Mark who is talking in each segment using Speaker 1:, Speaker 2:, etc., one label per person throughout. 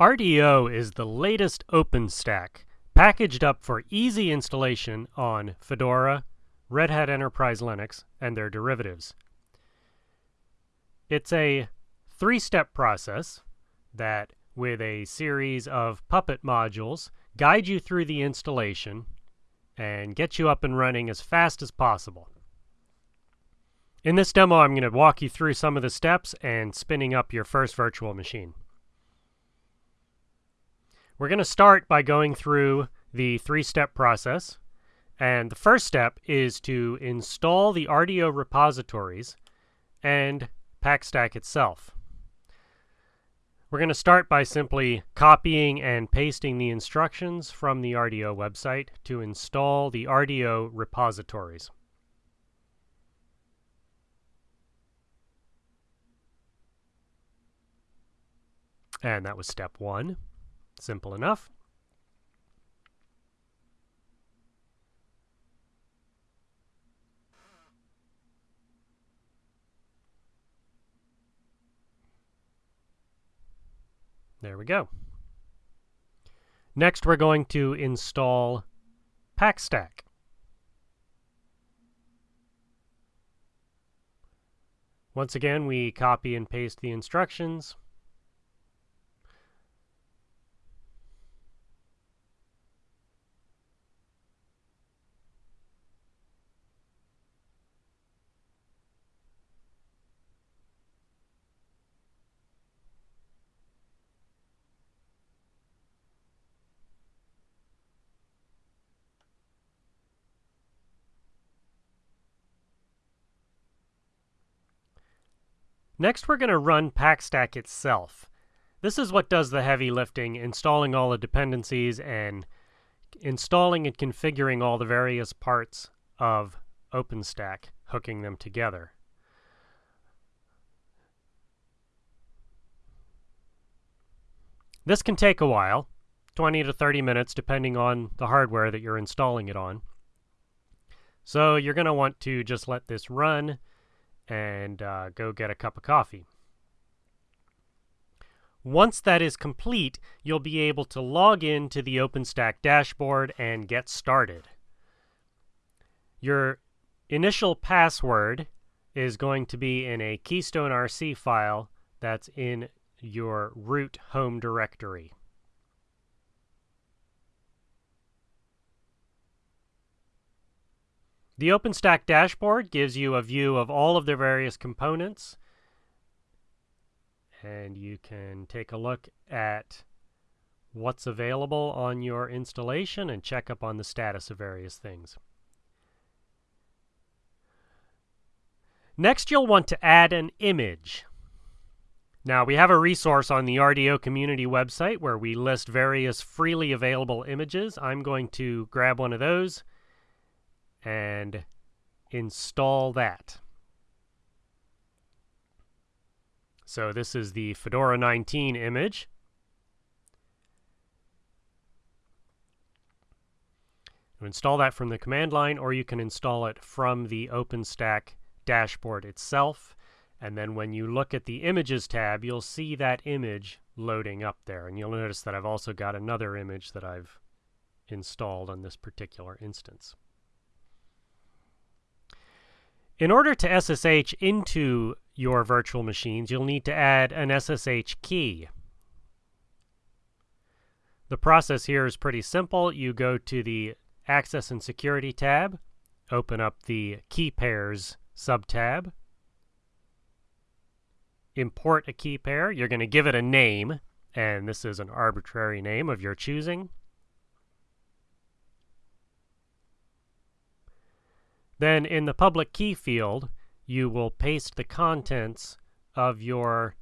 Speaker 1: RDO is the latest OpenStack, packaged up for easy installation on Fedora, Red Hat Enterprise Linux, and their derivatives. It's a three-step process that, with a series of Puppet modules, guide you through the installation and get you up and running as fast as possible. In this demo, I'm going to walk you through some of the steps and spinning up your first virtual machine. We're going to start by going through the three-step process. And the first step is to install the RDO repositories and PackStack itself. We're going to start by simply copying and pasting the instructions from the RDO website to install the RDO repositories. And that was step one. Simple enough. There we go. Next, we're going to install PackStack. Once again, we copy and paste the instructions. Next, we're going to run PackStack itself. This is what does the heavy lifting, installing all the dependencies and installing and configuring all the various parts of OpenStack, hooking them together. This can take a while, 20 to 30 minutes depending on the hardware that you're installing it on. So you're going to want to just let this run and uh, go get a cup of coffee. Once that is complete, you'll be able to log in to the OpenStack dashboard and get started. Your initial password is going to be in a Keystone RC file that's in your root home directory. The OpenStack dashboard gives you a view of all of their various components. And you can take a look at what's available on your installation and check up on the status of various things. Next, you'll want to add an image. Now, we have a resource on the RDO community website where we list various freely available images. I'm going to grab one of those and install that. So this is the Fedora 19 image. You install that from the command line, or you can install it from the OpenStack dashboard itself. And then when you look at the Images tab, you'll see that image loading up there. And you'll notice that I've also got another image that I've installed on this particular instance. In order to SSH into your virtual machines, you'll need to add an SSH key. The process here is pretty simple. You go to the Access and Security tab, open up the Key Pairs subtab, import a key pair. You're going to give it a name, and this is an arbitrary name of your choosing. Then in the public key field, you will paste the contents of your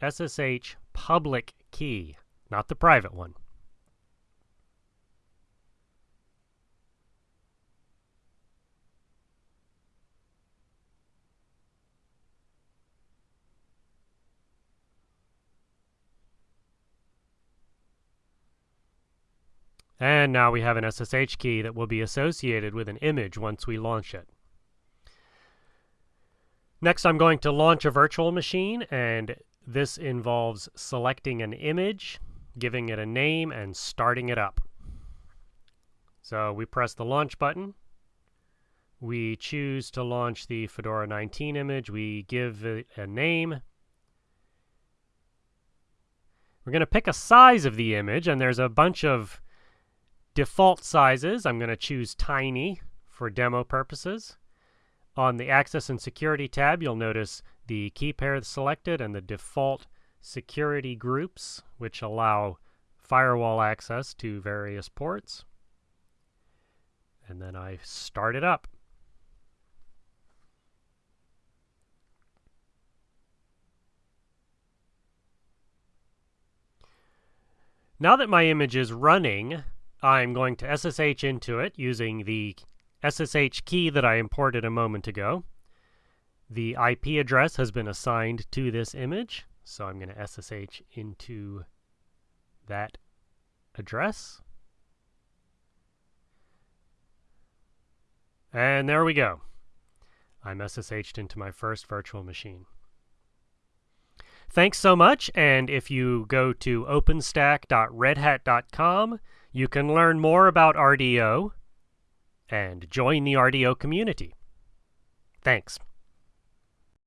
Speaker 1: SSH public key, not the private one. And now we have an SSH key that will be associated with an image once we launch it. Next, I'm going to launch a virtual machine and this involves selecting an image, giving it a name, and starting it up. So we press the launch button. We choose to launch the Fedora 19 image. We give it a name. We're going to pick a size of the image, and there's a bunch of default sizes. I'm going to choose tiny for demo purposes. On the Access and Security tab, you'll notice the key pair selected and the default security groups, which allow firewall access to various ports. And then I start it up. Now that my image is running, I'm going to SSH into it using the SSH key that I imported a moment ago. The IP address has been assigned to this image, so I'm going to SSH into that address. And there we go. I'm SSH'd into my first virtual machine. Thanks so much, and if you go to openstack.redhat.com, you can learn more about RDO and join the RDO community. Thanks.